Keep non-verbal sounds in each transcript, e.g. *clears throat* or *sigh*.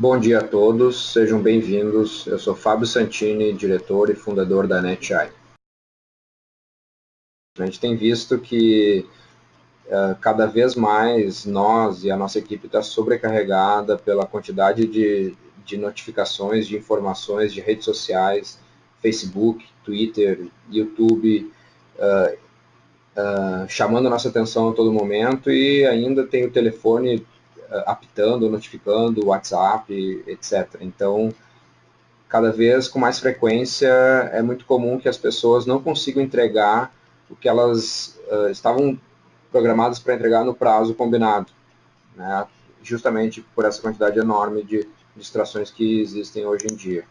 Bom dia a todos, sejam bem-vindos. Eu sou Fábio Santini, diretor e fundador da NetEye. A gente tem visto que uh, cada vez mais nós e a nossa equipe está sobrecarregada pela quantidade de, de notificações, de informações de redes sociais, Facebook, Twitter, YouTube, uh, uh, chamando a nossa atenção a todo momento e ainda tem o telefone apitando, notificando, WhatsApp, etc. Então, cada vez com mais frequência, é muito comum que as pessoas não consigam entregar o que elas uh, estavam programadas para entregar no prazo combinado, né? justamente por essa quantidade enorme de distrações que existem hoje em dia.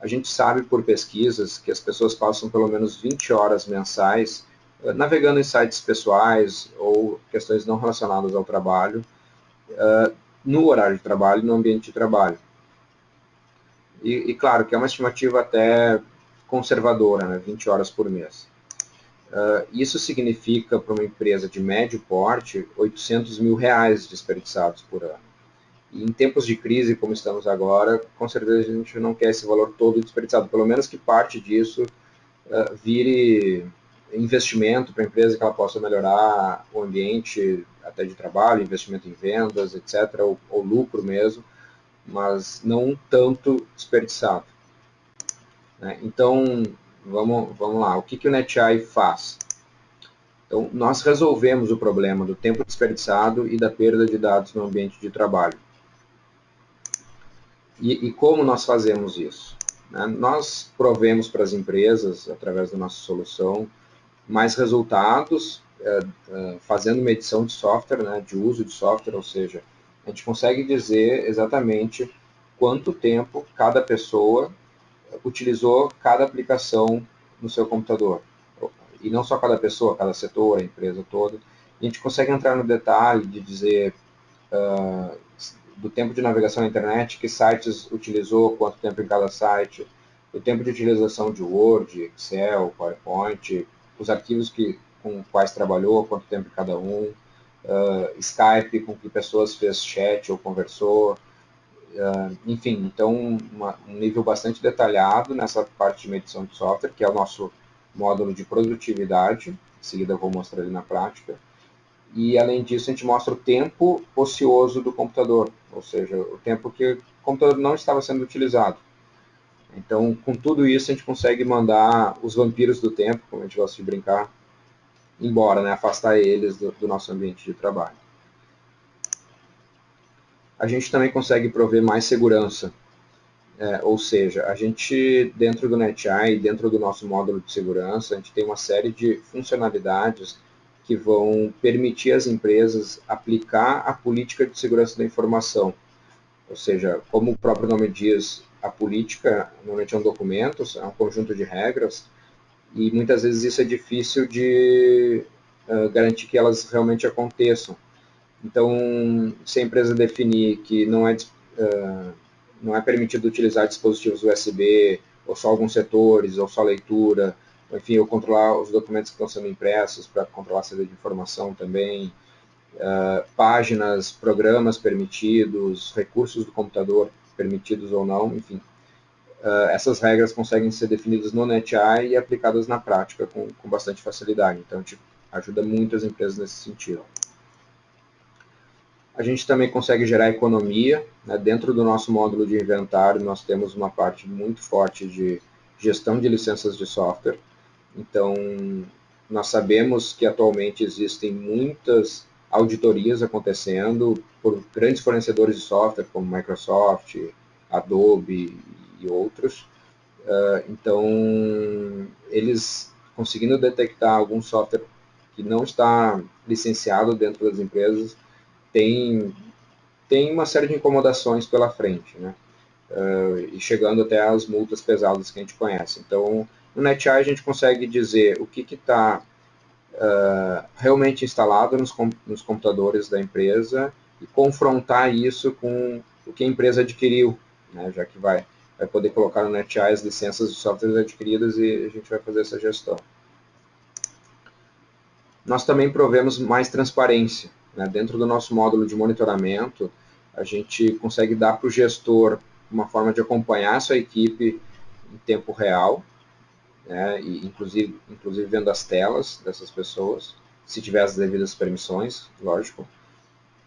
A gente sabe por pesquisas que as pessoas passam pelo menos 20 horas mensais uh, navegando em sites pessoais ou questões não relacionadas ao trabalho, no horário de trabalho, no ambiente de trabalho. E, e, claro que é uma estimativa até conservadora, né, 20 horas por mês. Uh, isso significa para uma empresa de médio porte 800 mil reais desperdiçados por ano. E em tempos de crise como estamos agora, com certeza a gente não quer esse valor todo desperdiçado, pelo menos que parte disso uh, vire investimento para a empresa que ela possa melhorar o ambiente até de trabalho, investimento em vendas, etc., ou, ou lucro mesmo, mas não tanto desperdiçado. Né? Então, vamos, vamos lá, o que, que o NetEye faz? Então, nós resolvemos o problema do tempo desperdiçado e da perda de dados no ambiente de trabalho. E, e como nós fazemos isso? Né? Nós provemos para as empresas, através da nossa solução, mais resultados é, é, fazendo medição de software, né, de uso de software, ou seja, a gente consegue dizer exatamente quanto tempo cada pessoa utilizou cada aplicação no seu computador. E não só cada pessoa, cada setor, a empresa toda. A gente consegue entrar no detalhe de dizer uh, do tempo de navegação na internet, que sites utilizou, quanto tempo em cada site, o tempo de utilização de Word, Excel, PowerPoint, os arquivos que, com quais trabalhou, quanto tempo cada um, uh, Skype, com que pessoas fez chat ou conversou, uh, enfim, então uma, um nível bastante detalhado nessa parte de medição de software, que é o nosso módulo de produtividade, em seguida eu vou mostrar ali na prática, e além disso a gente mostra o tempo ocioso do computador, ou seja, o tempo que o computador não estava sendo utilizado. Então, com tudo isso, a gente consegue mandar os vampiros do tempo, como a gente gosta de brincar, embora, né, afastar eles do, do nosso ambiente de trabalho. A gente também consegue prover mais segurança, é, ou seja, a gente, dentro do NetEye, dentro do nosso módulo de segurança, a gente tem uma série de funcionalidades que vão permitir às empresas aplicar a política de segurança da informação. Ou seja, como o próprio nome diz, a política normalmente é um documento, é um conjunto de regras, e muitas vezes isso é difícil de uh, garantir que elas realmente aconteçam. Então, se a empresa definir que não é, uh, não é permitido utilizar dispositivos USB, ou só alguns setores, ou só leitura, enfim, ou controlar os documentos que estão sendo impressos para controlar a saída de informação também, uh, páginas, programas permitidos, recursos do computador permitidos ou não, enfim. Uh, essas regras conseguem ser definidas no NetEye e aplicadas na prática com, com bastante facilidade. Então, tipo, ajuda muito as empresas nesse sentido. A gente também consegue gerar economia. Né? Dentro do nosso módulo de inventário, nós temos uma parte muito forte de gestão de licenças de software. Então, nós sabemos que atualmente existem muitas auditorias acontecendo por grandes fornecedores de software, como Microsoft, Adobe e outros. Uh, então, eles conseguindo detectar algum software que não está licenciado dentro das empresas, tem, tem uma série de incomodações pela frente, né? Uh, e chegando até as multas pesadas que a gente conhece. Então, no NetEye a gente consegue dizer o que está uh, realmente instalado nos, com, nos computadores da empresa e confrontar isso com o que a empresa adquiriu, né, já que vai, vai poder colocar no NetEye as licenças de softwares adquiridas e a gente vai fazer essa gestão. Nós também provemos mais transparência. Né, dentro do nosso módulo de monitoramento, A gente consegue dar para o gestor uma forma de acompanhar a sua equipe em tempo real, né, e inclusive, inclusive vendo as telas dessas pessoas, se tiver as devidas permissões, lógico.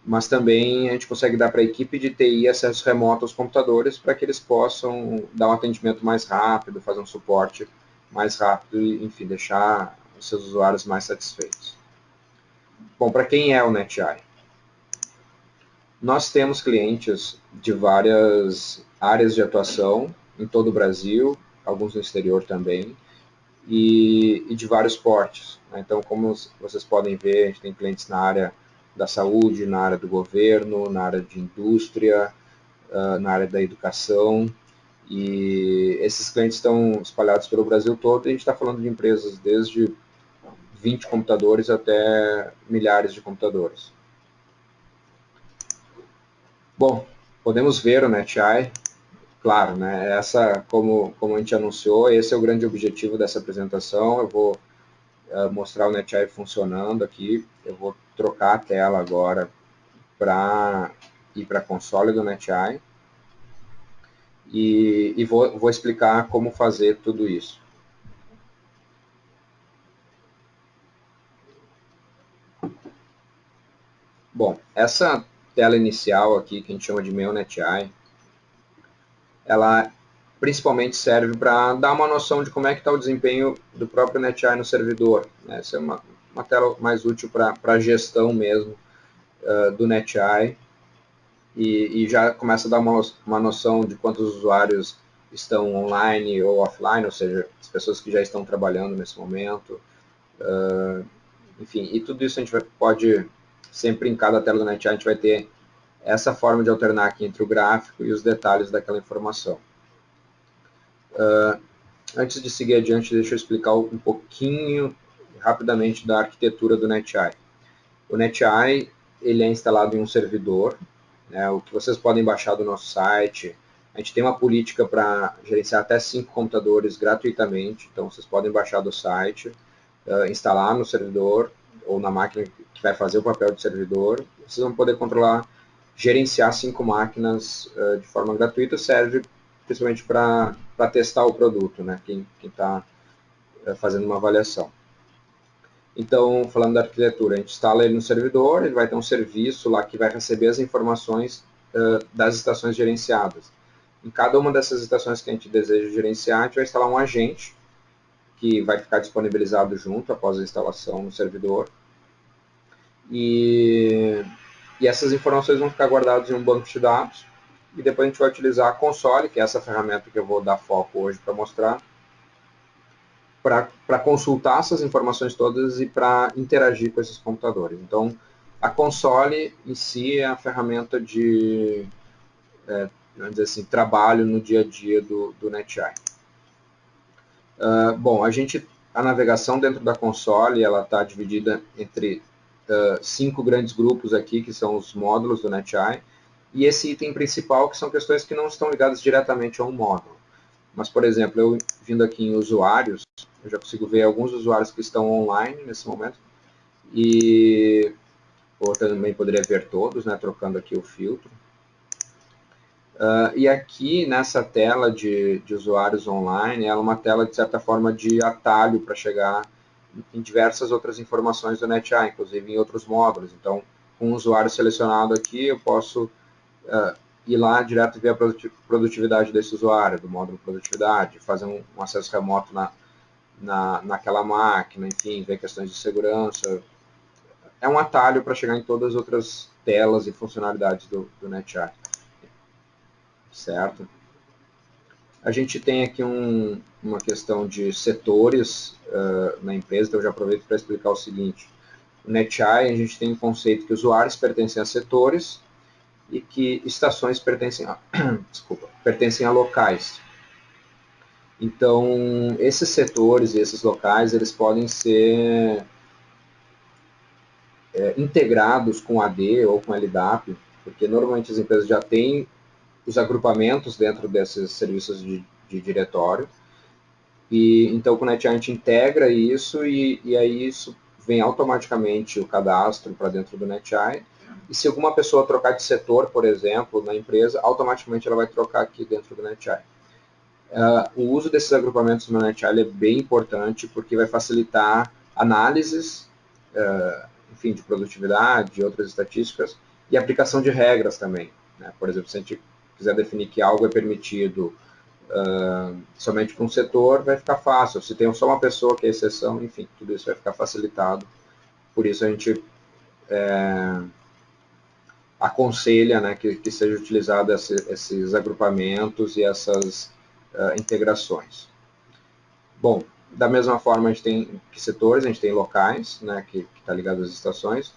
Mas também a gente consegue dar para a equipe de TI acesso remoto aos computadores para que eles possam dar um atendimento mais rápido, fazer um suporte mais rápido e, enfim, deixar os seus usuários mais satisfeitos. Bom, para quem é o NetEye? Nós temos clientes de várias áreas de atuação em todo o Brasil, alguns no exterior também, e, e de vários portes. Né? Então, como vocês podem ver, a gente tem clientes na área da saúde, na área do governo, na área de indústria, uh, na área da educação, e esses clientes estão espalhados pelo Brasil todo, e a gente está falando de empresas desde 20 computadores até milhares de computadores. Bom, podemos ver o NetEye, claro, né, essa, como, como a gente anunciou, esse é o grande objetivo dessa apresentação, eu vou uh, mostrar o NetEye funcionando aqui, eu vou trocar a tela agora para ir para a console do NetEye, e, e vou, vou explicar como fazer tudo isso. Bom, essa tela inicial aqui, que a gente chama de Meu NetEye, ela principalmente serve para dar uma noção de como é que está o desempenho do próprio NetEye no servidor. Né? Essa é uma, uma tela mais útil para a gestão mesmo uh, do NetEye e, e, já começa a dar uma, uma noção de quantos usuários estão online ou offline, ou seja, as pessoas que já estão trabalhando nesse momento. Uh, enfim, e tudo isso a gente vai, pode sempre em cada tela do NetEye a gente vai ter essa forma de alternar aqui entre o gráfico e os detalhes daquela informação. Uh, antes de seguir adiante, deixa eu explicar um pouquinho rapidamente da arquitetura do NetEye. O NetEye ele é instalado em um servidor, né, o que vocês podem baixar do nosso site. A gente tem uma política para gerenciar até cinco computadores gratuitamente, então vocês podem baixar do site, uh, instalar no servidor ou na máquina que vai fazer o papel de servidor, vocês vão poder controlar, gerenciar cinco máquinas uh, de forma gratuita, serve principalmente para testar o produto, né? quem está uh, fazendo uma avaliação. Então, falando da arquitetura, a gente instala ele no servidor, ele vai ter um serviço lá que vai receber as informações uh, das estações gerenciadas. Em cada uma dessas estações que a gente deseja gerenciar, a gente vai instalar um agente, que vai ficar disponibilizado junto após a instalação no servidor. E, e essas informações vão ficar guardadas em um banco de dados. E depois a gente vai utilizar a console, que é essa ferramenta que eu vou dar foco hoje para mostrar, para consultar essas informações todas e para interagir com esses computadores. Então, a console em si é a ferramenta de é, vamos dizer assim, trabalho no dia a dia do, do NetEye. Uh, bom, a gente, a navegação dentro da console, ela está dividida entre uh, cinco grandes grupos aqui, que são os módulos do NetEye, e esse item principal, que são questões que não estão ligadas diretamente a um módulo. Mas, por exemplo, eu vindo aqui em usuários, eu já consigo ver alguns usuários que estão online nesse momento, e ou também poderia ver todos, né, trocando aqui o filtro. Uh, e aqui nessa tela de, de, usuários online, ela é uma tela de certa forma de atalho para chegar em diversas outras informações do NetEye, inclusive em outros módulos. Então, com o usuário selecionado aqui, eu posso uh, ir lá direto ver a produtividade desse usuário, do módulo produtividade, fazer um, um acesso remoto na, na, naquela máquina, enfim, ver questões de segurança. É um atalho para chegar em todas as outras telas e funcionalidades do, do certo? A gente tem aqui um, uma questão de setores uh, na empresa, então eu já aproveito para explicar o seguinte. No NetEye, a gente tem um conceito que usuários pertencem a setores e que estações pertencem a, *clears throat* desculpa, pertencem a locais. Então, esses setores e esses locais, eles podem ser é, integrados com AD ou com LDAP, porque normalmente as empresas já têm os agrupamentos dentro desses serviços de, de diretório. E então o gente integra isso e, e aí isso vem automaticamente o cadastro para dentro do NetEye E se alguma pessoa trocar de setor, por exemplo, na empresa, automaticamente ela vai trocar aqui dentro do NetEye. Uh, o uso desses agrupamentos no NetEye é bem importante porque vai facilitar análises, uh, enfim, de produtividade, de outras estatísticas, e aplicação de regras também. Né? Por exemplo, se a gente quiser definir que algo é permitido uh, somente para um setor, vai ficar fácil. Se tem só uma pessoa que é exceção, enfim, tudo isso vai ficar facilitado. Por isso a gente é, aconselha né, que, que seja utilizado esse, esses agrupamentos e essas uh, integrações. Bom, da mesma forma a gente tem setores, a gente tem locais, né, que está ligado às estações.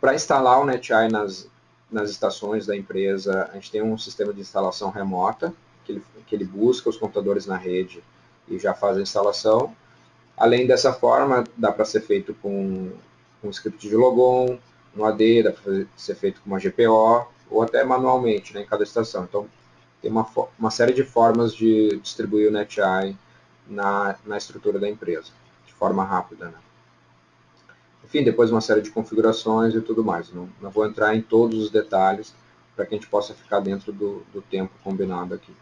Para instalar o NetEye nas, nas estações da empresa, a gente tem um sistema de instalação remota, que ele, que ele busca os computadores na rede e já faz a instalação. Além dessa forma, dá para ser feito com um script de logon, no AD, dá para ser feito com uma GPO, ou até manualmente né, em cada estação. Então, tem uma, uma série de formas de distribuir o NetEye na, na estrutura da empresa, de forma rápida. Né? Enfim, depois uma série de configurações e tudo mais. Não, não vou entrar em todos os detalhes para que a gente possa ficar dentro do, do tempo combinado aqui.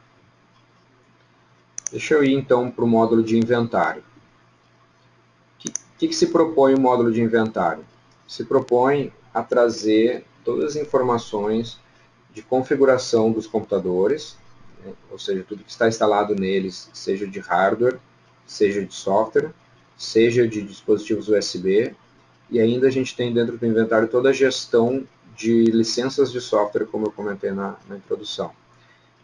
Deixa eu ir então para o módulo de inventário. O que, que, que se propõe o módulo de inventário? Se propõe a trazer todas as informações de configuração dos computadores, né, ou seja, tudo que está instalado neles, seja de hardware, seja de software, seja de dispositivos USB, e ainda a gente tem dentro do inventário toda a gestão de licenças de software, como eu comentei na, na introdução.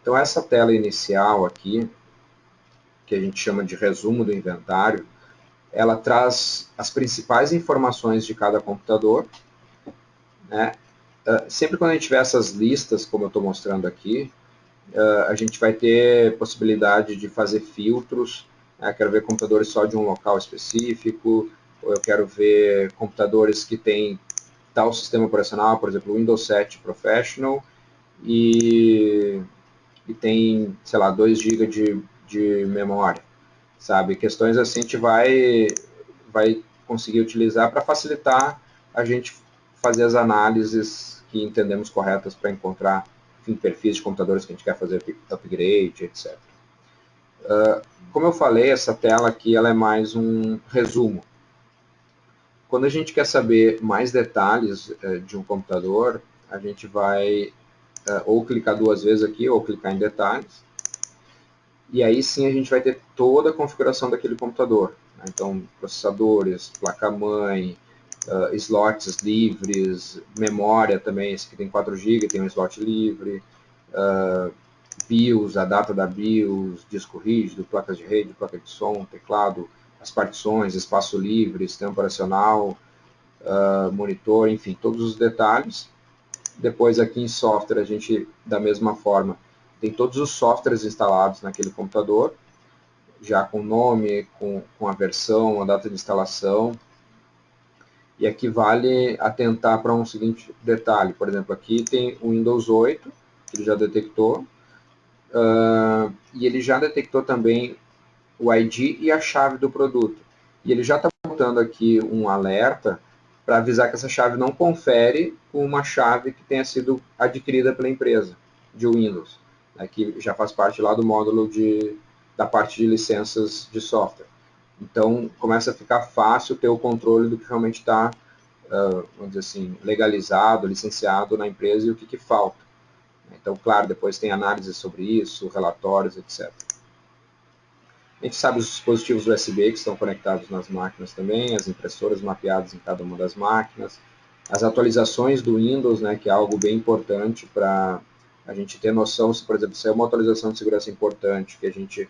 Então essa tela inicial aqui, que a gente chama de resumo do inventário, ela traz as principais informações de cada computador. Né? Uh, sempre quando a gente tiver essas listas, como eu estou mostrando aqui, uh, a gente vai ter possibilidade de fazer filtros. Né? Quero ver computadores só de um local específico, ou eu quero ver computadores que têm tal sistema operacional, por exemplo, Windows 7 Professional, e, e tem, sei lá, 2 GB de, de memória sabe? Questões assim a gente vai, vai conseguir utilizar para facilitar a gente fazer as análises que entendemos corretas para encontrar enfim, perfis de computadores que a gente quer fazer upgrade, etc. Uh, ah, como eu falei, essa tela aqui ela é mais um resumo. Quando a gente quer saber mais detalhes uh, de um computador, a gente vai uh, ou clicar duas vezes aqui, ou clicar em detalhes, e aí sim a gente vai ter toda a configuração daquele computador. Né? Então, processadores, placa-mãe, uh, slots livres, memória também, esse aqui tem 4 GB, tem um slot livre, uh, BIOS, a data da BIOS, disco rígido, placas de rede, placa de som, teclado, as partições, espaço livre, sistema operacional, uh, monitor, enfim, todos os detalhes. Depois aqui em software a gente, da mesma forma, tem todos os softwares instalados naquele computador, já com nome, com, com a versão, a data de instalação. E aqui vale atentar para um seguinte detalhe. Por exemplo, aqui tem o Windows 8, que ele já detectou. Uh, e ele já detectou também o ID e a chave do produto. E ele já está botando aqui um alerta para avisar que essa chave não confere com uma chave que tenha sido adquirida pela empresa de Windows né, que já faz parte lá do módulo de, da parte de licenças de software. Então, começa a ficar fácil ter o controle do que realmente está, uh, vamos dizer assim, legalizado, licenciado na empresa e o que, que falta. Então, claro, depois tem análise sobre isso, relatórios, etc. A gente sabe os dispositivos USB que estão conectados nas máquinas também, as impressoras mapeadas em cada uma das máquinas, as atualizações do Windows, né, que é algo bem importante para a gente ter noção se, por exemplo, se é uma atualização de segurança importante, que a gente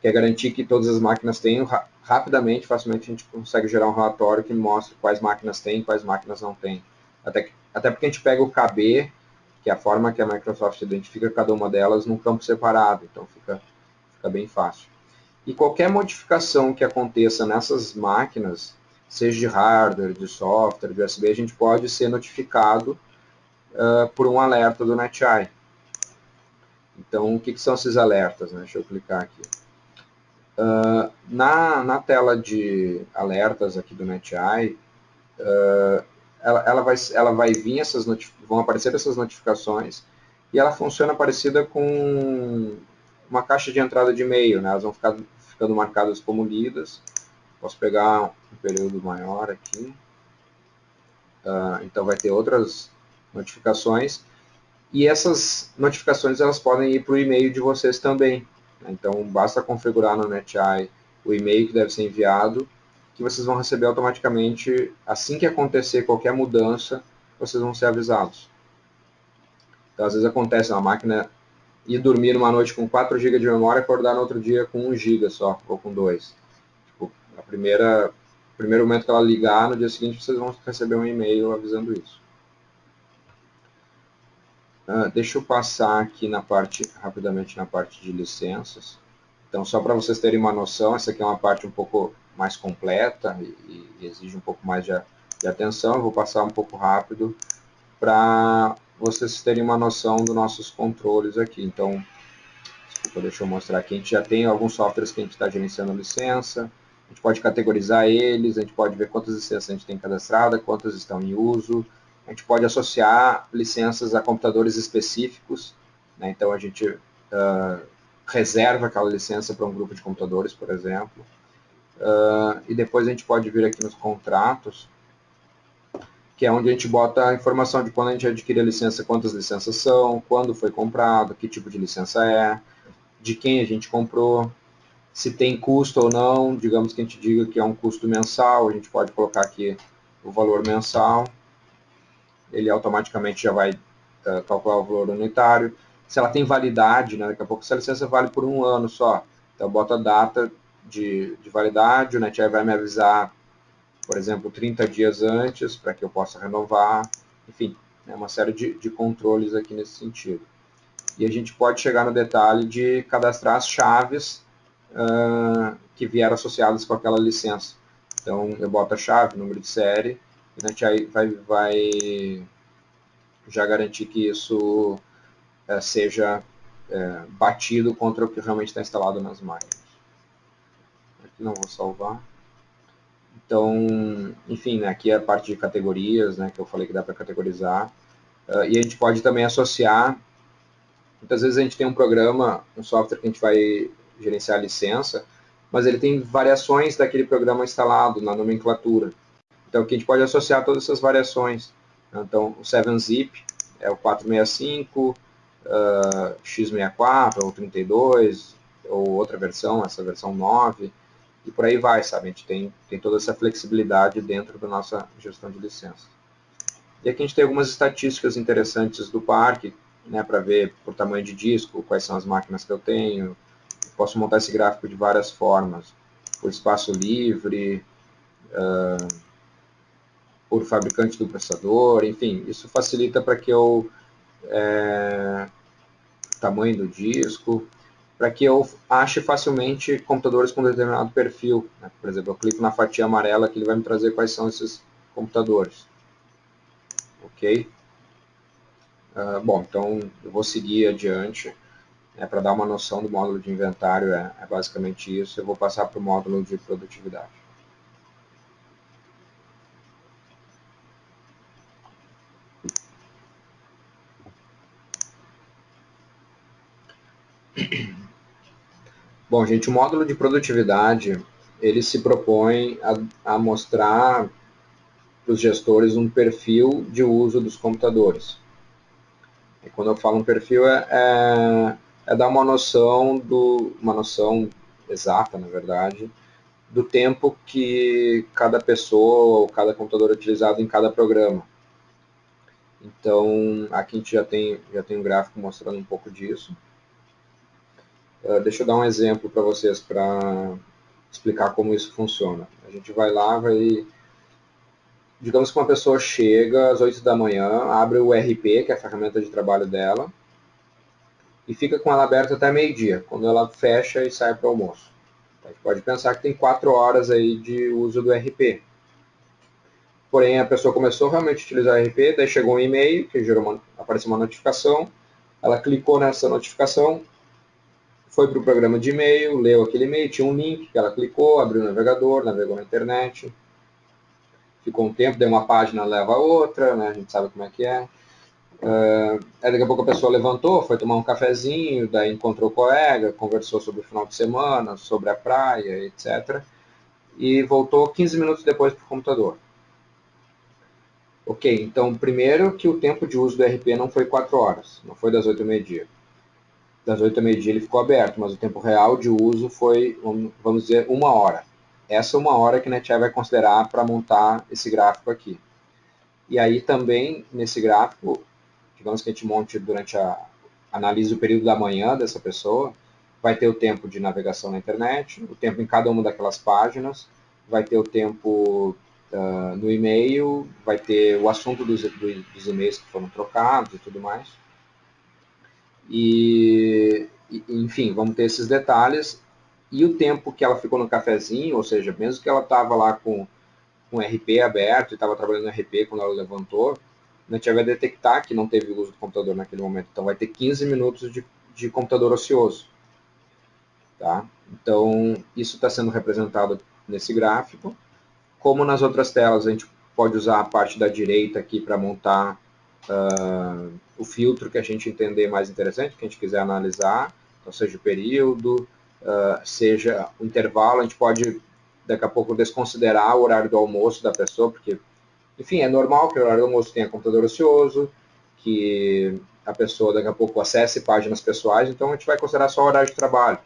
quer garantir que todas as máquinas tenham, rapidamente, facilmente, a gente consegue gerar um relatório que mostre quais máquinas tem e quais máquinas não tem. Até, até porque a gente pega o KB, que é a forma que a Microsoft identifica cada uma delas num campo separado, então fica, fica bem fácil. E qualquer modificação que aconteça nessas máquinas, seja de hardware, de software, de USB, a gente pode ser notificado uh, por um alerta do NetEye. Então, o que, que são esses alertas? Né? Deixa eu clicar aqui. Uh, na, na tela de alertas aqui do NetEye, uh, ela, ela, vai, ela vai vir, essas vão aparecer essas notificações, e ela funciona parecida com uma caixa de entrada de e-mail, né? elas vão ficar ficando marcadas como lidas. Posso pegar um período maior aqui. Uh, então vai ter outras notificações. E essas notificações elas podem ir para o e-mail de vocês também. Né? Então basta configurar no NetEye o e-mail que deve ser enviado que vocês vão receber automaticamente, assim que acontecer qualquer mudança, vocês vão ser avisados. Então, às vezes acontece uma máquina ir dormir numa noite com 4 GB de memória e acordar no outro dia com 1 GB só, ou com 2. Tipo, a primeira, primeiro momento que ela ligar, no dia seguinte vocês vão receber um e-mail avisando isso. Uh, deixa eu passar aqui na parte, rapidamente na parte de licenças. Então, só para vocês terem uma noção, essa aqui é uma parte um pouco mais completa e, e exige um pouco mais de, de, atenção. Eu vou passar um pouco rápido para vocês terem uma noção dos nossos controles aqui. Então, desculpa, deixa eu mostrar aqui. A gente já tem alguns softwares que a gente está gerenciando licença. A gente pode categorizar eles, a gente pode ver quantas licenças a gente tem cadastrada, quantas estão em uso. A gente pode associar licenças a computadores específicos. Né? Então, a gente uh, reserva aquela licença para um grupo de computadores, por exemplo. Uh, e depois a gente pode vir aqui nos contratos, que é onde a gente bota a informação de quando a gente adquire a licença, quantas licenças são, quando foi comprado, que tipo de licença é, de quem a gente comprou, se tem custo ou não, digamos que a gente diga que é um custo mensal, a gente pode colocar aqui o valor mensal, ele automaticamente já vai uh, calcular o valor unitário. Se ela tem validade, né, daqui a pouco essa licença vale por um ano só, então bota a data de, de validade, o NetApp vai me avisar, por exemplo, 30 dias antes, para que eu possa renovar, enfim, é uma série de, de controles aqui nesse sentido. E a gente pode chegar no detalhe de cadastrar as chaves uh, que vieram associadas com aquela licença. Então, eu boto a chave, número de série, e o NetApp vai, vai já garantir que isso uh, seja uh, batido contra o que realmente está instalado nas máquinas não vou salvar. Então, enfim, né, aqui é a parte de categorias, né, que eu falei que dá para categorizar. Uh, e a gente pode também associar, muitas vezes a gente tem um programa, um software que a gente vai gerenciar a licença, mas ele tem variações daquele programa instalado na nomenclatura. Então, aqui a gente pode associar todas essas variações. Então, o 7-zip é o 465, uh, x64 ou 32, ou outra versão, essa versão 9 e por aí vai, sabe? A gente tem, tem toda essa flexibilidade dentro da nossa gestão de licença. E aqui a gente tem algumas estatísticas interessantes do parque, né, para ver por tamanho de disco, quais são as máquinas que eu tenho. Posso montar esse gráfico de várias formas, por espaço livre, uh, por fabricante do processador, enfim, isso facilita para que eu... É, tamanho do disco, para que eu ache facilmente computadores com determinado perfil. Né? Por exemplo, eu clico na fatia amarela que ele vai me trazer quais são esses computadores. Ok? Uh, bom, então eu vou seguir adiante. Né, para dar uma noção do módulo de inventário, é, é basicamente isso. Eu vou passar para o módulo de produtividade. Bom, gente, o módulo de produtividade, ele se propõe a, a mostrar para os gestores um perfil de uso dos computadores. E quando eu falo um perfil, é, é, é dar uma noção, do, uma noção exata, na verdade, do tempo que cada pessoa ou cada computador é utilizado em cada programa. Então, aqui a gente já tem, já tem um gráfico mostrando um pouco disso. Uh, deixa eu dar um exemplo para vocês para explicar como isso funciona. A gente vai lá, vai... Digamos que uma pessoa chega às 8 da manhã, abre o RP, que é a ferramenta de trabalho dela, e fica com ela aberta até meio-dia, quando ela fecha e sai para o almoço. A gente pode pensar que tem 4 horas aí de uso do RP. Porém, a pessoa começou realmente a utilizar o RP, daí chegou um e-mail, que gerou uma, apareceu uma notificação, ela clicou nessa notificação, foi para o programa de e-mail, leu aquele e-mail, tinha um link que ela clicou, abriu o navegador, navegou na internet, ficou um tempo, daí uma página leva a outra, né? A gente sabe como é que é. Uh, aí daqui a pouco a pessoa levantou, foi tomar um cafezinho, daí encontrou o colega, conversou sobre o final de semana, sobre a praia, etc. E voltou 15 minutos depois para o computador. Ok, então primeiro que o tempo de uso do RP não foi 4 horas, não foi das 8 ao meio-dia. Das 8 ao meio-dia ele ficou aberto, mas o tempo real de uso foi, vamos dizer, uma hora. Essa é uma hora que a NetAI vai considerar para montar esse gráfico aqui. E aí também, nesse gráfico, digamos que a gente monte durante a... analise o período da manhã dessa pessoa, vai ter o tempo de navegação na internet, o tempo em cada uma daquelas páginas, vai ter o tempo uh, no e-mail, vai ter o assunto dos, dos e-mails que foram trocados e tudo mais. E, enfim, vamos ter esses detalhes e o tempo que ela ficou no cafezinho, ou seja, mesmo que ela estava lá com, com RP aberto e estava trabalhando no RP quando ela levantou, a gente vai detectar que não teve uso do computador naquele momento. Então vai ter 15 minutos de, de computador ocioso. Tá? Então isso está sendo representado nesse gráfico. Como nas outras telas, a gente pode usar a parte da direita aqui para montar uh, o filtro que a gente entender mais interessante, que a gente quiser analisar, então seja o período, uh, seja o intervalo, a gente pode daqui a pouco desconsiderar o horário do almoço da pessoa, porque, enfim, é normal que o horário do almoço tenha computador ocioso, que a pessoa daqui a pouco acesse páginas pessoais, então a gente vai considerar só o horário de trabalho.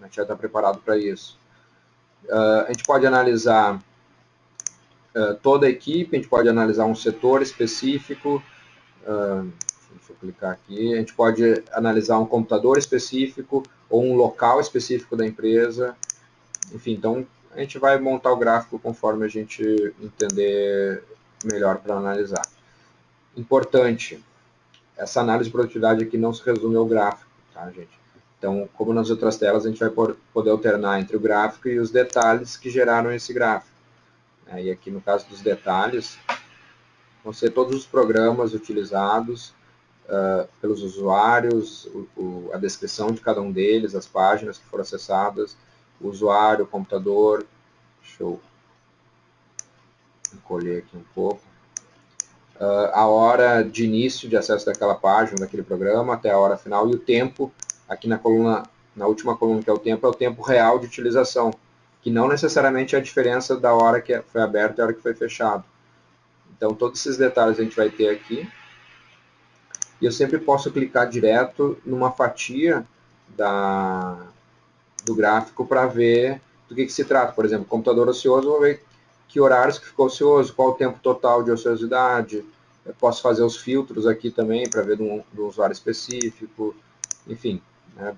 A gente já está preparado para isso. Uh, a gente pode analisar uh, toda a equipe, a gente pode analisar um setor específico, deixa eu clicar aqui, a gente pode analisar um computador específico, ou um local específico da empresa. Enfim, então a gente vai montar o gráfico conforme a gente entender melhor para analisar. Importante, essa análise de produtividade aqui não se resume ao gráfico, tá, gente? Então, como nas outras telas, a gente vai poder alternar entre o gráfico e os detalhes que geraram esse gráfico. E aqui, no caso dos detalhes, vão ser todos os programas utilizados, uh, pelos usuários, o, o, a descrição de cada um deles, as páginas que foram acessadas, o usuário, o computador. Deixa eu encolher aqui um pouco. Uh, a hora de início de acesso daquela página, daquele programa, até a hora final, e o tempo, aqui na coluna, na última coluna que é o tempo, é o tempo real de utilização, que não necessariamente é a diferença da hora que foi aberto e a hora que foi fechado. Então, todos esses detalhes a gente vai ter aqui e eu sempre posso clicar direto numa fatia da, do gráfico para ver do que, que, se trata. Por exemplo, computador ocioso, vou ver que horários que ficou ocioso, qual o tempo total de ociosidade. Eu posso fazer os filtros aqui também para ver do, do usuário específico. Enfim, né,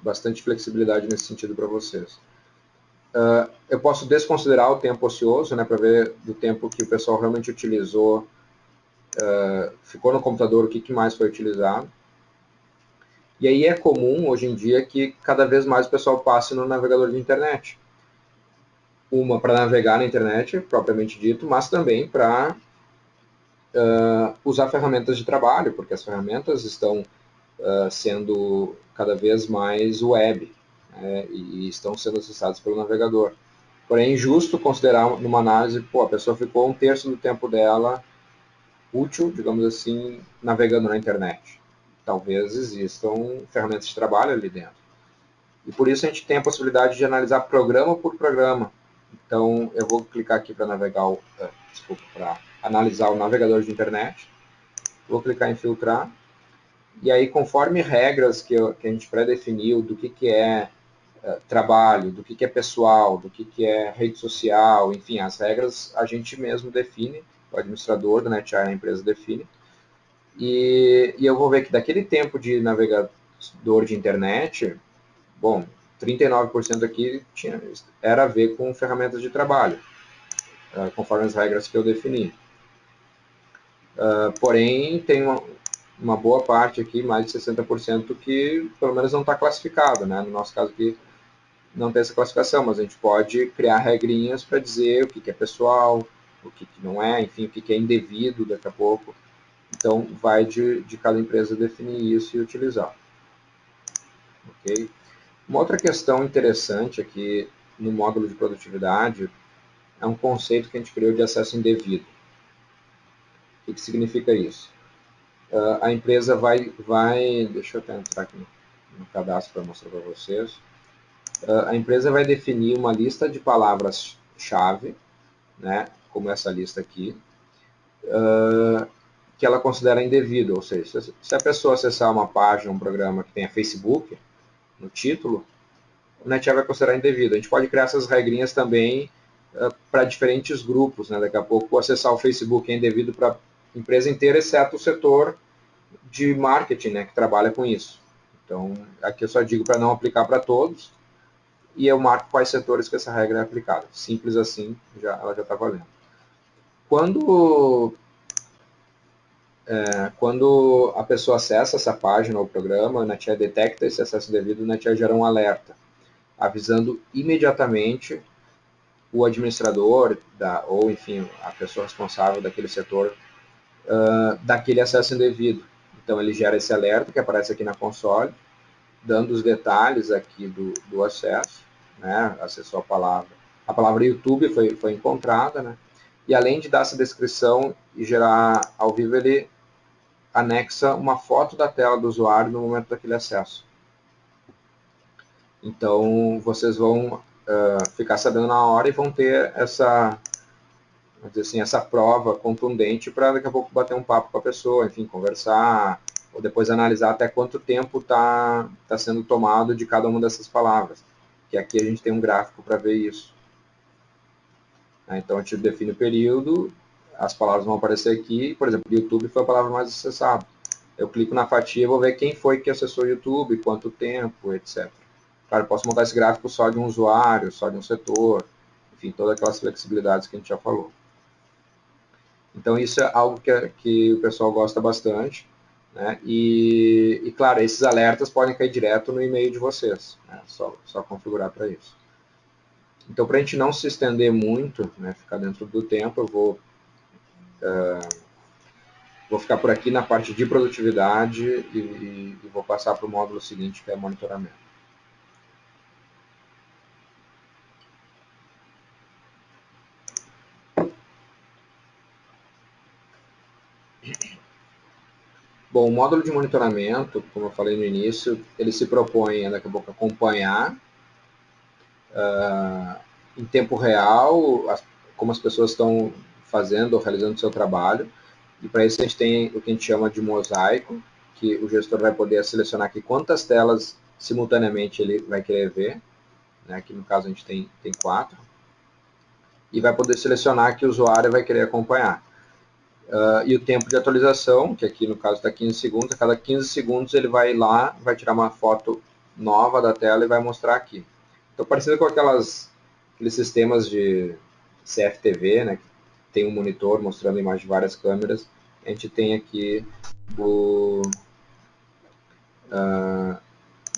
bastante flexibilidade nesse sentido para vocês. Uh, eu posso desconsiderar o tempo ocioso, né, para ver do tempo que o pessoal realmente utilizou uh, ficou no computador, o que, que mais foi utilizado. E aí é comum, hoje em dia, que cada vez mais o pessoal passe no navegador de internet. Uma para navegar na internet, propriamente dito, mas também para uh, usar ferramentas de trabalho, porque as ferramentas estão uh, sendo cada vez mais web né, e estão sendo acessadas pelo navegador. Porém, é injusto considerar numa análise, pô, a pessoa ficou um terço do tempo dela útil, digamos assim, navegando na internet. Talvez existam ferramentas de trabalho ali dentro. E por isso a gente tem a possibilidade de analisar programa por programa. Então, eu vou clicar aqui para navegar, uh, desculpa, para analisar o navegador de internet. Vou clicar em filtrar. E aí, conforme regras que, eu, que a gente pré-definiu do que, que é uh, trabalho, do que, que é pessoal, do que, que é rede social, enfim, as regras a gente mesmo define o administrador da NetAI, a empresa define. E, e eu vou ver que daquele tempo de navegador de internet, bom, 39% aqui tinha, era a ver com ferramentas de trabalho, uh, conforme as regras que eu defini. Uh, porém, tem uma, uma, boa parte aqui, mais de 60%, que pelo menos não está classificado. Né? No nosso caso aqui, não tem essa classificação, mas a gente pode criar regrinhas para dizer o que, que é pessoal, o que, que não é, enfim, o que, que é indevido daqui a pouco. Então, vai de, de cada empresa definir isso e utilizar. Ok? Uma outra questão interessante aqui no módulo de produtividade é um conceito que a gente criou de acesso indevido. O que, significa isso? Uh, a empresa vai, vai, deixa eu até entrar aqui no, no cadastro para mostrar para vocês. Uh, a empresa vai definir uma lista de palavras-chave, né, como essa lista aqui, uh, que ela considera indevido, ou seja, se a pessoa acessar uma página, um programa que tenha Facebook no título, o NetApp vai considerar indevido. A gente pode criar essas regrinhas também uh, para diferentes grupos, né? Daqui a pouco acessar o Facebook é indevido para a empresa inteira, exceto o setor de marketing, né, que trabalha com isso. Então, aqui eu só digo para não aplicar para todos, e eu marco quais setores que essa regra é aplicada. Simples assim, já, ela já está valendo. Quando, é, quando a pessoa acessa essa página ou programa, o NetAI detecta esse acesso devido, o NetAI gera um alerta, avisando imediatamente o administrador da, ou, enfim, a pessoa responsável daquele setor uh, daquele acesso indevido. Então, ele gera esse alerta que aparece aqui na console, dando os detalhes aqui do, do acesso, né? acessou a palavra. A palavra YouTube foi, foi encontrada, né? E além de dar essa descrição e gerar ao vivo, ele anexa uma foto da tela do usuário no momento daquele acesso. Então, vocês vão uh, ficar sabendo na hora e vão ter essa, assim, essa prova contundente para daqui a pouco bater um papo com a pessoa, enfim, conversar, ou depois analisar até quanto tempo está tá sendo tomado de cada uma dessas palavras. Que aqui a gente tem um gráfico para ver isso. Né? Então a gente define o período, as palavras vão aparecer aqui, por exemplo, YouTube foi a palavra mais acessada. Eu clico na fatia e vou ver quem foi que acessou o YouTube, quanto tempo, etc. Claro, eu posso montar esse gráfico só de um usuário, só de um setor, enfim, todas aquelas flexibilidades que a gente já falou. Então isso é algo que, que o pessoal gosta bastante. Né? E, e, claro, esses alertas podem cair direto no e-mail de vocês. Né? Só, só configurar para isso. Então, para a gente não se estender muito, né, ficar dentro do tempo, eu vou, uh, vou ficar por aqui na parte de produtividade e, e, e vou passar para o módulo seguinte, que é monitoramento. Bom, o módulo de monitoramento, como eu falei no início, ele se propõe daqui a pouco acompanhar uh, em tempo real as, como as pessoas estão fazendo ou realizando o seu trabalho. E para isso a gente tem o que a gente chama de mosaico, que o gestor vai poder selecionar aqui quantas telas simultaneamente ele vai querer ver. Né? Aqui no caso a gente tem, tem quatro. E vai poder selecionar que o usuário vai querer acompanhar. Uh, e o tempo de atualização, que aqui no caso está 15 segundos, a cada 15 segundos ele vai lá, vai tirar uma foto nova da tela e vai mostrar aqui. Então, parecido com aquelas, aqueles sistemas de CFTV, né, que tem um monitor mostrando a imagem de várias câmeras, a gente tem aqui o, uh,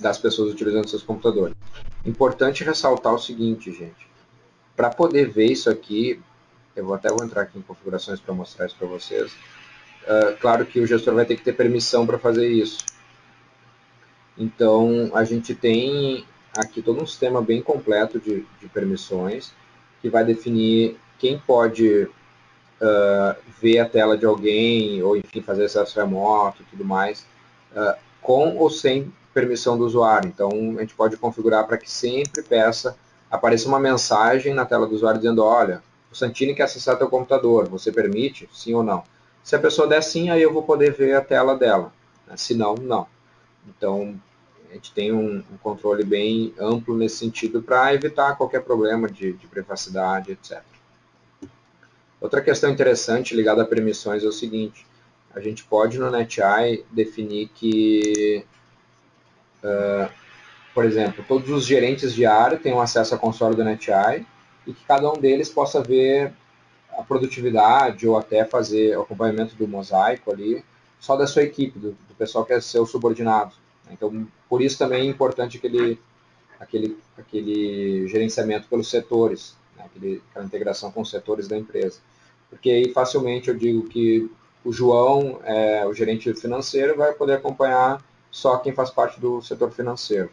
das pessoas utilizando seus computadores. Importante ressaltar o seguinte, gente. Para poder ver isso aqui, eu vou até vou entrar aqui em configurações para mostrar isso para vocês. Uh, claro que o gestor vai ter que ter permissão para fazer isso. Então, a gente tem aqui todo um sistema bem completo de, de permissões, que vai definir quem pode uh, ver a tela de alguém, ou enfim, fazer acesso remoto e tudo mais, uh, com ou sem permissão do usuário. Então, a gente pode configurar para que sempre peça, apareça uma mensagem na tela do usuário dizendo, olha, o Santini quer acessar teu computador, você permite? Sim ou não? Se a pessoa der sim, aí eu vou poder ver a tela dela. Né? Se não, não. Então, a gente tem um, um controle bem amplo nesse sentido para evitar qualquer problema de, de, privacidade, etc. Outra questão interessante ligada a permissões é o seguinte, a gente pode no NetEye definir que, uh, por exemplo, todos os gerentes de área tenham acesso à console do NetEye e que cada um deles possa ver a produtividade ou até fazer o acompanhamento do mosaico ali, só da sua equipe, do, do pessoal que é seu subordinado. Então, por isso também é importante aquele, aquele, aquele gerenciamento pelos setores, né? aquele, aquela integração com os setores da empresa. Porque aí facilmente eu digo que o João, é, o gerente financeiro, vai poder acompanhar só quem faz parte do setor financeiro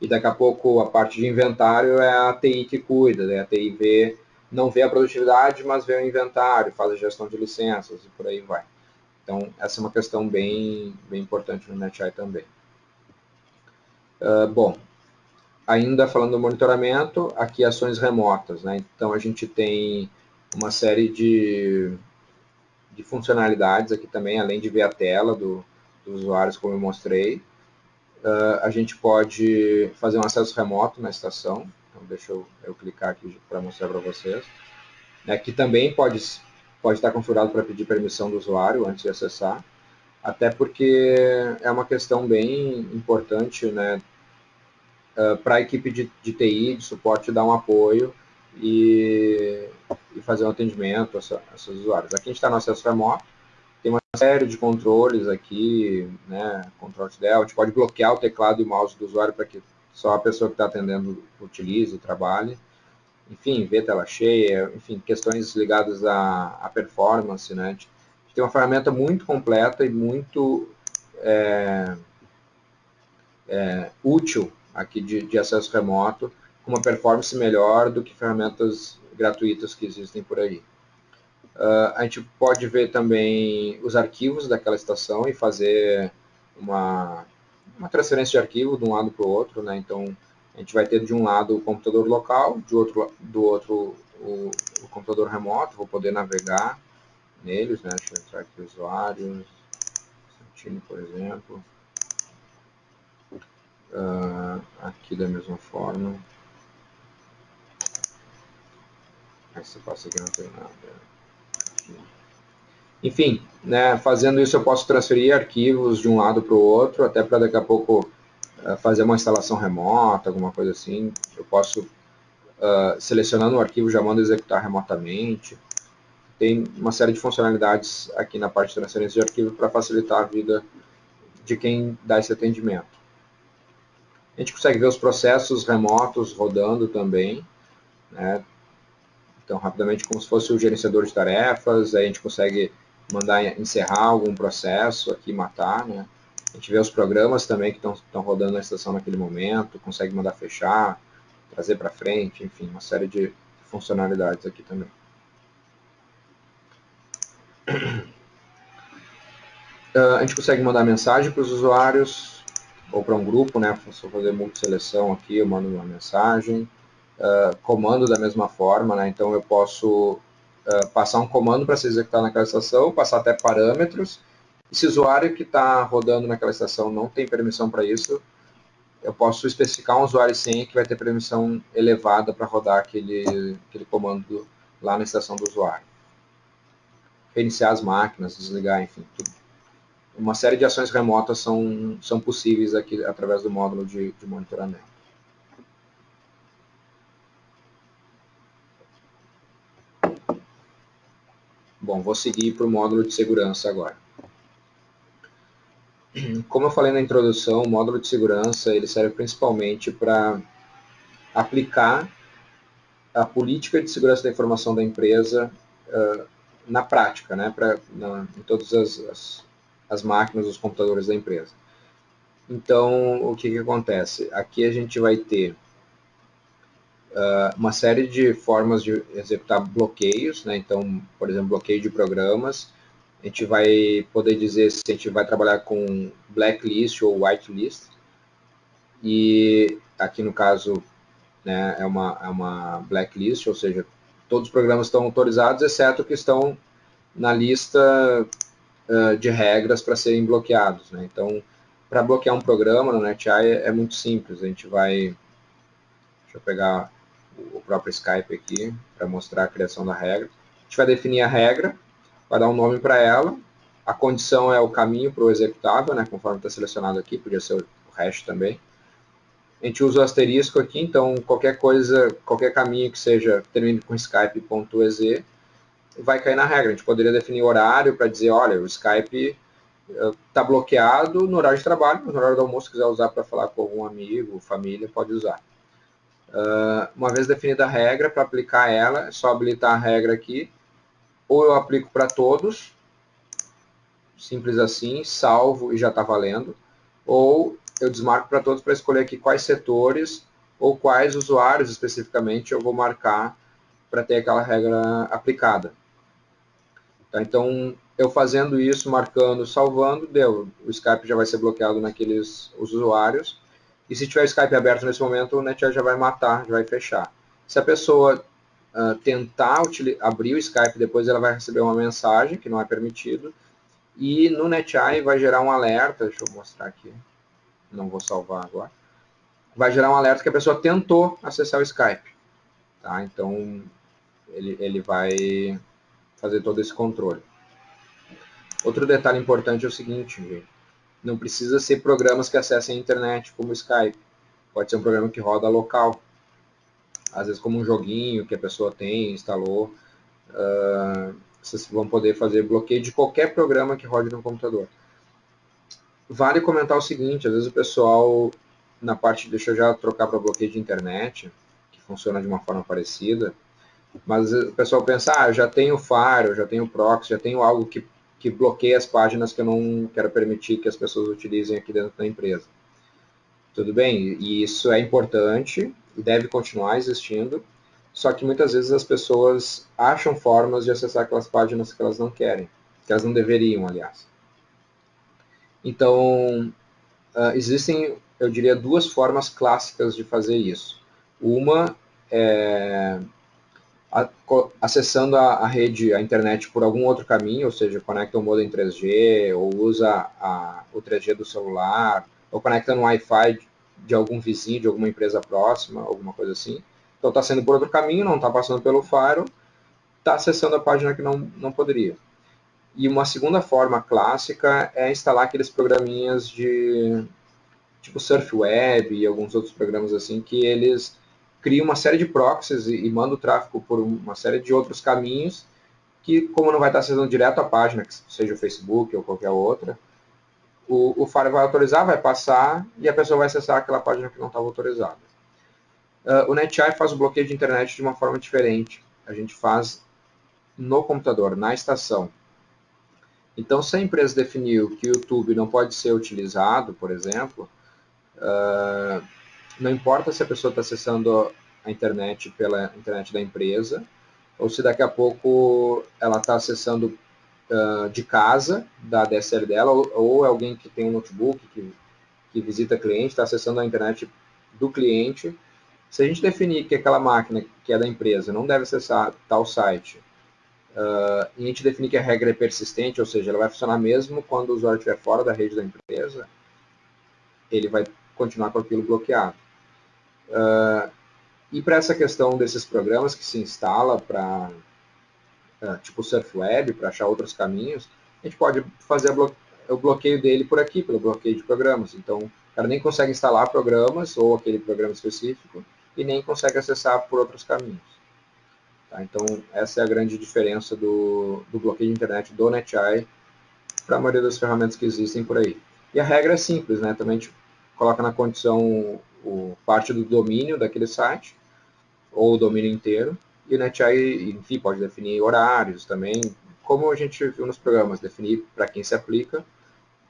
e daqui a pouco a parte de inventário é a TI que cuida, né? a TI vê não vê a produtividade, mas vê o inventário, faz a gestão de licenças e por aí vai. Então, essa é uma questão bem, bem importante no NetEye também. Uh, bom, ainda falando do monitoramento, aqui ações remotas. Né? Então, a gente tem uma série de, de funcionalidades aqui também, além de ver a tela do, dos usuários, como eu mostrei. Uh, a gente pode fazer um acesso remoto na estação. Então, deixa eu, eu clicar aqui para mostrar para vocês. Aqui também pode, pode estar configurado para pedir permissão do usuário antes de acessar. Até porque é uma questão bem importante né, uh, para a equipe de, de TI, de suporte, dar um apoio e, e fazer um atendimento a, a usuários. Aqui a gente está no acesso remoto tem uma série de controles aqui, né, control del, a gente pode bloquear o teclado e o mouse do usuário para que só a pessoa que está atendendo utilize trabalhe. Enfim, ver tela cheia, enfim, questões ligadas à, à performance, né. A gente tem uma ferramenta muito completa e muito é, é, útil aqui de, de acesso remoto, com uma performance melhor do que ferramentas gratuitas que existem por aí. Uh, a gente pode ver também os arquivos daquela estação e fazer uma, uma transferência de arquivo de um lado para o outro. Né? Então, a gente vai ter de um lado o computador local, de outro, do outro o, o computador remoto, vou poder navegar neles, né? deixa eu entrar aqui usuários, Santini, por exemplo. Uh, aqui da mesma forma. Essa passa aqui não tem nada. Enfim, né, fazendo isso eu posso transferir arquivos de um lado para o outro, até para daqui a pouco uh, fazer uma instalação remota, alguma coisa assim. Eu posso, uh, selecionando o arquivo, já mando executar remotamente. Tem uma série de funcionalidades aqui na parte de transferência de arquivo para facilitar a vida de quem dá esse atendimento. A gente consegue ver os processos remotos rodando também, né, então, rapidamente, como se fosse o gerenciador de tarefas, aí a gente consegue mandar encerrar algum processo aqui, matar, né? A gente vê os programas também que estão rodando na estação naquele momento, consegue mandar fechar, trazer para frente, enfim, uma série de funcionalidades aqui também. Uh, *clears throat* a gente consegue mandar mensagem para os usuários ou para um grupo, né? Se eu fazer multi-seleção aqui, eu mando uma mensagem uh, comando da mesma forma, né? então eu posso uh, passar um comando para ser executado naquela estação, passar até parâmetros, e se o usuário que está rodando naquela estação não tem permissão para isso, eu posso especificar um usuário sem que vai ter permissão elevada para rodar aquele, aquele comando lá na estação do usuário. Reiniciar as máquinas, desligar, enfim, tudo. Uma série de ações remotas são, são possíveis aqui através do módulo de, de monitoramento. Bom, vou seguir para o módulo de segurança agora. Como eu falei na introdução, o módulo de segurança ele serve principalmente para aplicar a política de segurança da informação da empresa uh, na prática, né, pra, na, em todas as, as, as, máquinas, os computadores da empresa. Então, o que, que acontece? Aqui a gente vai ter uh, uma série de formas de executar bloqueios, né? então, por exemplo, bloqueio de programas, a gente vai poder dizer se a gente vai trabalhar com blacklist ou whitelist, e aqui no caso né, é, uma, é uma blacklist, ou seja, todos os programas estão autorizados, exceto que estão na lista uh, de regras para serem bloqueados. Né? Então, para bloquear um programa no NetEye é, é, muito simples, a gente vai, deixa eu pegar o próprio Skype aqui para mostrar a criação da regra. A gente vai definir a regra, vai dar um nome para ela, a condição é o caminho para o executável, né, conforme está selecionado aqui, podia ser o hash também. A gente usa o asterisco aqui, então qualquer coisa, qualquer caminho que seja, termine com skype.exe, vai cair na regra. A gente poderia definir horário para dizer, olha, o Skype está eh, bloqueado no horário de trabalho, mas no horário do almoço, se quiser usar para falar com algum amigo, família, pode usar. Uh, uma vez definida a regra, para aplicar ela, é só habilitar a regra aqui, ou eu aplico para todos, simples assim, salvo e já está valendo, ou eu desmarco para todos para escolher aqui quais setores ou quais usuários especificamente eu vou marcar para ter aquela regra aplicada. Tá? Então, eu fazendo isso, marcando, salvando, deu. O Skype já vai ser bloqueado naqueles usuários. E se tiver o Skype aberto nesse momento, o NetEye já vai matar, já vai fechar. Se a pessoa uh, tentar abrir o Skype, depois ela vai receber uma mensagem, que não é permitido. E no NetEye vai gerar um alerta, deixa eu mostrar aqui, não vou salvar agora. Vai gerar um alerta que a pessoa tentou acessar o Skype. Tá? Então, ele, ele vai fazer todo esse controle. Outro detalhe importante é o seguinte, gente. Não precisa ser programas que acessem a internet, como o Skype. Pode ser um programa que roda local. Às vezes como um joguinho que a pessoa tem, instalou. Uh, vocês vão poder fazer bloqueio de qualquer programa que rode no computador. Vale comentar o seguinte, às vezes o pessoal, na parte, deixa eu já trocar para bloqueio de internet, que funciona de uma forma parecida, mas o pessoal pensa, ah, já tenho Fire, já tenho Proxy, já tenho algo que, que bloqueia as páginas que eu não quero permitir que as pessoas utilizem aqui dentro da empresa. Tudo bem, e isso é importante e deve continuar existindo, só que muitas vezes as pessoas acham formas de acessar aquelas páginas que elas não querem, que elas não deveriam, aliás. Então, uh, existem, eu diria, duas formas clássicas de fazer isso. Uma é acessando a, a, rede, a internet por algum outro caminho, ou seja, conecta o modem 3G, ou usa a, o 3G do celular, ou conecta no Wi-Fi de algum vizinho, de alguma empresa próxima, alguma coisa assim. Então está sendo por outro caminho, não está passando pelo Fire, está acessando a página que não, não poderia. E uma segunda forma clássica é instalar aqueles programinhas de tipo Surf Web e alguns outros programas assim que eles cria uma série de proxies e, e manda o tráfego por uma série de outros caminhos que, como não vai estar acessando direto à página, que seja o Facebook ou qualquer outra, o, o Fire vai autorizar, vai passar e a pessoa vai acessar aquela página que não estava autorizada. Uh, o NetEye faz o bloqueio de internet de uma forma diferente. A gente faz no computador, na estação. Então, se a empresa definiu que o YouTube não pode ser utilizado, por exemplo, uh, não importa se a pessoa está acessando a internet pela internet da empresa, ou se daqui a pouco ela está acessando uh, de casa, da DSL dela, ou, ou é alguém que tem um notebook, que, que visita cliente, está acessando a internet do cliente. Se a gente definir que aquela máquina que é da empresa não deve acessar tal site, uh, e a gente definir que a regra é persistente, ou seja, ela vai funcionar mesmo quando o usuário estiver fora da rede da empresa, ele vai continuar com aquilo bloqueado. Uh, e para essa questão desses programas que se instala para, uh, tipo Surf Web, para achar outros caminhos, a gente pode fazer blo o bloqueio dele por aqui, pelo bloqueio de programas. Então, o cara nem consegue instalar programas ou aquele programa específico e nem consegue acessar por outros caminhos. Tá? Então, essa é a grande diferença do, do bloqueio de internet do NetEye para a maioria das ferramentas que existem por aí. E a regra é simples, né? Também a gente coloca na condição o, parte do domínio daquele site, ou o domínio inteiro, e o NetEye, enfim, pode definir horários também, como a gente viu nos programas, definir para quem se aplica,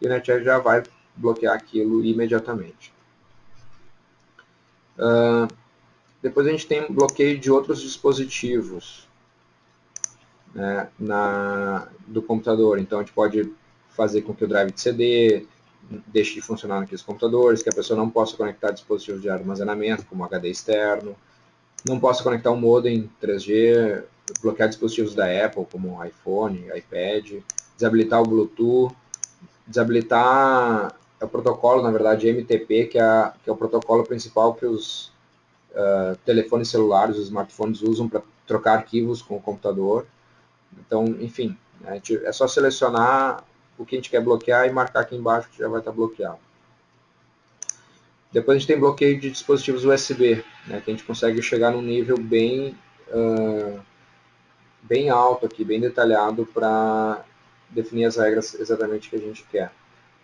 e o NetEye já vai bloquear aquilo imediatamente. Uh, depois a gente tem bloqueio de outros dispositivos né, na, do computador. Então a gente pode fazer com que o drive de CD, deixe de funcionar naqueles computadores, que a pessoa não possa conectar dispositivos de armazenamento, como HD externo, não possa conectar um modem 3G, bloquear dispositivos da Apple, como iPhone, iPad, desabilitar o Bluetooth, desabilitar o protocolo, na verdade, MTP, que é, que é o protocolo principal que os uh, telefones celulares, os smartphones usam para trocar arquivos com o computador. Então, enfim, é só selecionar o que a gente quer bloquear e marcar aqui embaixo que já vai estar bloqueado. Depois a gente tem bloqueio de dispositivos USB, né, que a gente consegue chegar num nível bem, uh, bem alto aqui, bem detalhado para definir as regras exatamente que a gente quer.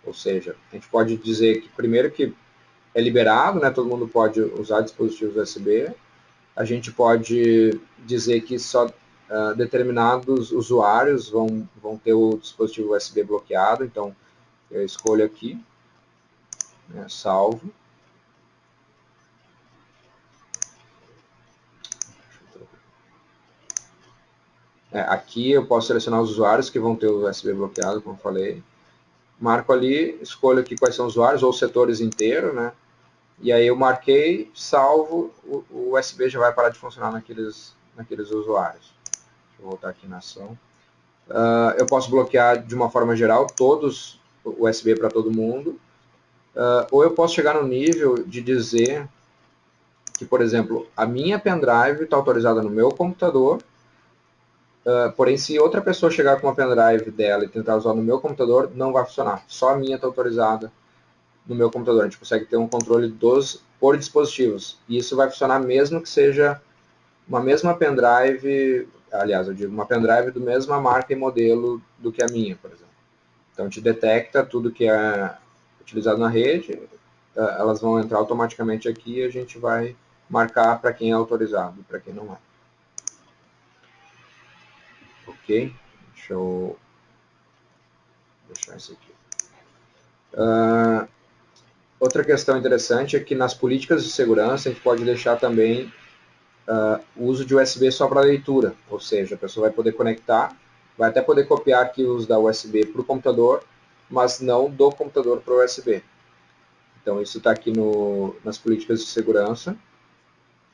Ou seja, a gente pode dizer que primeiro que é liberado, né, todo mundo pode usar dispositivos USB. A gente pode dizer que só uh, determinados usuários vão, vão ter o dispositivo USB bloqueado, então eu escolho aqui, né, salvo. É, aqui eu posso selecionar os usuários que vão ter o USB bloqueado, como falei. Marco ali, escolho aqui quais são os usuários, ou setores inteiros, né? E aí eu marquei, salvo, o, o USB já vai parar de funcionar naqueles, naqueles usuários. Eu voltar aqui na ação. Uh, eu posso bloquear de uma forma geral todos USB para todo mundo, uh, ou eu posso chegar no nível de dizer que, por exemplo, a minha pendrive está autorizada no meu computador, uh, porém se outra pessoa chegar com uma pendrive dela e tentar usar no meu computador, não vai funcionar. Só a minha está autorizada no meu computador. A gente consegue ter um controle dos por dispositivos. E isso vai funcionar mesmo que seja uma mesma pendrive, aliás, eu digo uma pendrive do mesma marca e modelo do que a minha, por exemplo. Então, te detecta tudo que é utilizado na rede, eh, elas vão entrar automaticamente aqui e a gente vai marcar para quem é autorizado e para quem não é. Ok? Deixa eu deixar isso aqui. Uh, outra questão interessante é que nas políticas de segurança a gente pode deixar também uh, uso de USB só para leitura, ou seja, a pessoa vai poder conectar, vai até poder copiar arquivos da USB para o computador, mas não do computador para o USB. Então isso está aqui no, nas políticas de segurança,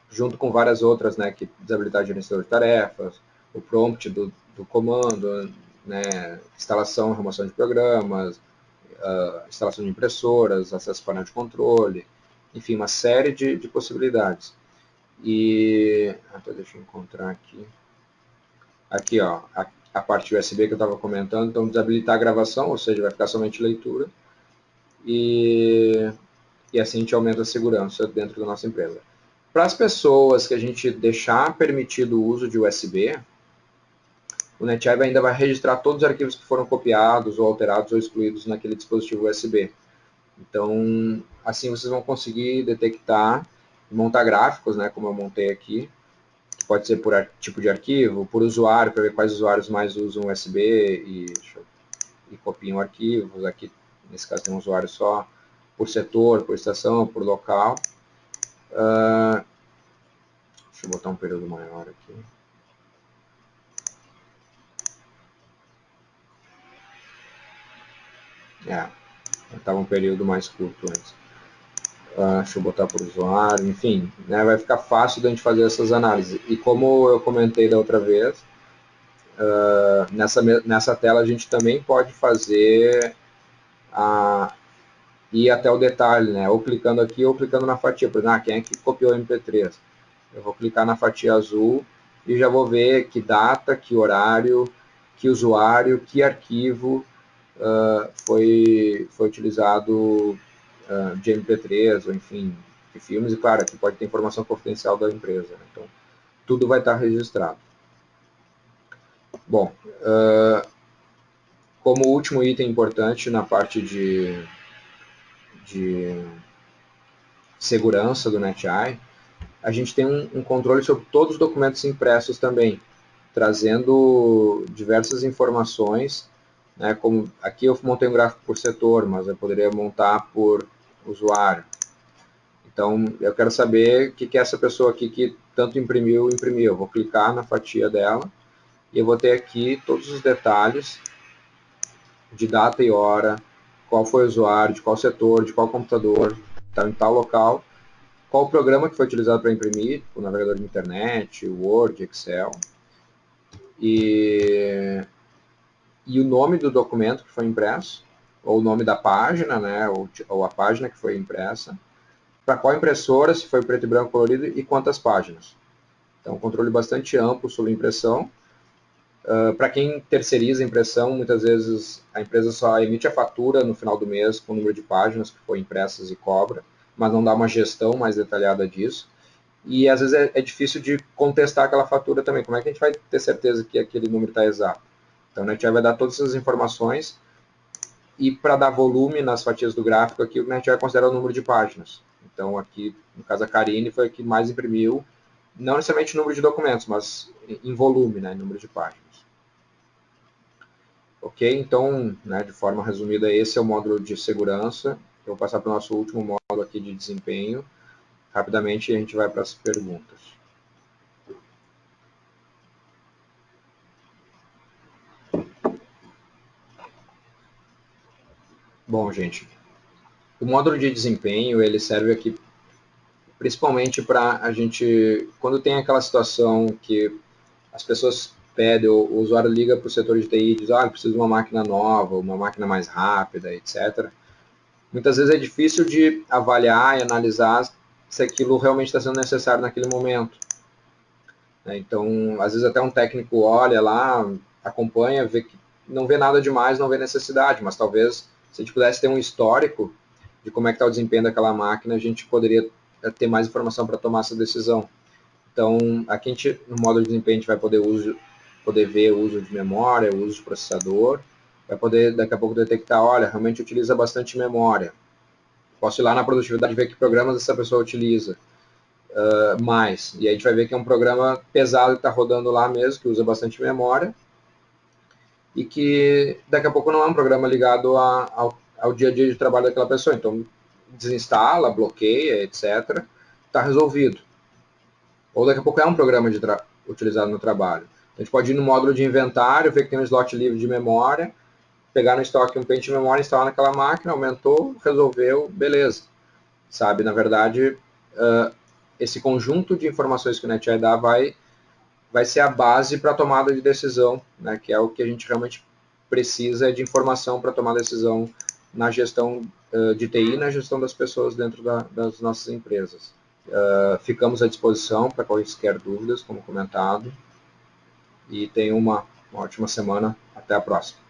junto com várias outras, né, que desabilitar gerenciador de tarefas, o prompt do, do comando, né, instalação e remoção de programas, uh, instalação de impressoras, acesso painel de controle, enfim, uma série de, de possibilidades. E até deixa eu encontrar aqui. Aqui, ó, a, a parte USB que eu estava comentando, então desabilitar a gravação, ou seja, vai ficar somente leitura. E, e assim a gente aumenta a segurança dentro da nossa empresa. Para as pessoas que a gente deixar permitido o uso de USB, o NetApp ainda vai registrar todos os arquivos que foram copiados ou alterados ou excluídos naquele dispositivo USB. Então, assim vocês vão conseguir detectar montar gráficos, né, como eu montei aqui, pode ser por tipo de arquivo, por usuário, para ver quais usuários mais usam USB e, e copiam arquivos. Aqui, nesse caso, tem um usuário só por setor, por estação, por local. Uh, deixa eu botar um período maior aqui. É, estava um período mais curto antes. Uh, deixa eu botar o usuário, enfim, né, vai ficar fácil da gente fazer essas análises. E como eu comentei da outra vez, uh, nessa, nessa tela a gente também pode fazer a, ir até o detalhe, né, ou clicando aqui ou clicando na fatia. Por exemplo, ah, quem é que copiou o MP3? Eu vou clicar na fatia azul e já vou ver que data, que horário, que usuário, que arquivo uh, foi, foi utilizado de MP3, ou enfim, de filmes, e claro, aqui pode ter informação confidencial da empresa. Né? Então, tudo vai estar registrado. Bom, uh, como último item importante na parte de, de segurança do NetEye, a gente tem um, um, controle sobre todos os documentos impressos também, trazendo diversas informações, né, como aqui eu montei um gráfico por setor, mas eu poderia montar por usuário. Então, eu quero saber o que, que essa pessoa aqui que tanto imprimiu, imprimiu. Vou clicar na fatia dela e eu vou ter aqui todos os detalhes de data e hora, qual foi o usuário, de qual setor, de qual computador, está em tal local, qual o programa que foi utilizado para imprimir, o navegador de internet, Word, Excel, e, e o nome do documento que foi impresso, ou o nome da página, né, ou, ou a página que foi impressa, para qual impressora, se foi preto e branco colorido e quantas páginas. Então, controle bastante amplo sobre impressão. Uh, para quem terceiriza a impressão, muitas vezes a empresa só emite a fatura no final do mês com o número de páginas que foi impressas e cobra, mas não dá uma gestão mais detalhada disso. E às vezes é, é difícil de contestar aquela fatura também. Como é que a gente vai ter certeza que aquele número está exato? Então, a gente vai dar todas essas informações e para dar volume nas fatias do gráfico aqui, a gente vai considerar o número de páginas. Então aqui, no caso a Karine, foi a que mais imprimiu, não necessariamente o número de documentos, mas em volume, né, em número de páginas. Ok, então, né, de forma resumida, esse é o módulo de segurança. Eu vou passar para o nosso último módulo aqui de desempenho. Rapidamente a gente vai para as perguntas. Bom, gente, o módulo de desempenho ele serve aqui principalmente para a gente, quando tem aquela situação que as pessoas pedem, o, usuário liga para o setor de TI e diz, ah, preciso de uma máquina nova, uma máquina mais rápida, etc. Muitas vezes é difícil de avaliar e analisar se aquilo realmente está sendo necessário naquele momento. Né? Então, às vezes até um técnico olha lá, acompanha, vê que não vê nada demais, não vê necessidade, mas talvez se a gente pudesse ter um histórico de como é que está o desempenho daquela máquina, a gente poderia ter mais informação para tomar essa decisão. Então, aqui a gente, no módulo de desempenho, a gente vai poder, uso, poder ver o uso de memória, o uso de processador, vai poder daqui a pouco detectar, olha, realmente utiliza bastante memória. Posso ir lá na produtividade e ver que programas essa pessoa utiliza uh, mais. E aí a gente vai ver que é um programa pesado que está rodando lá mesmo, que usa bastante memória, e que daqui a pouco não é um programa ligado a, ao, ao dia a dia de trabalho daquela pessoa. Então, desinstala, bloqueia, etc. Está resolvido. Ou daqui a pouco é um programa utilizado no trabalho. A gente pode ir no módulo de inventário, ver que tem um slot livre de memória, pegar no estoque um pente de memória, instalar naquela máquina, aumentou, resolveu, beleza. Sabe, na verdade, uh, esse conjunto de informações que o NetEye dá vai, vai ser a base para a tomada de decisão, né, que é o que a gente realmente precisa de informação para tomar decisão na gestão uh, de TI na gestão das pessoas dentro da, das nossas empresas. Uh, ficamos à disposição para quaisquer dúvidas, como comentado, e tenham uma, uma ótima semana. Até a próxima.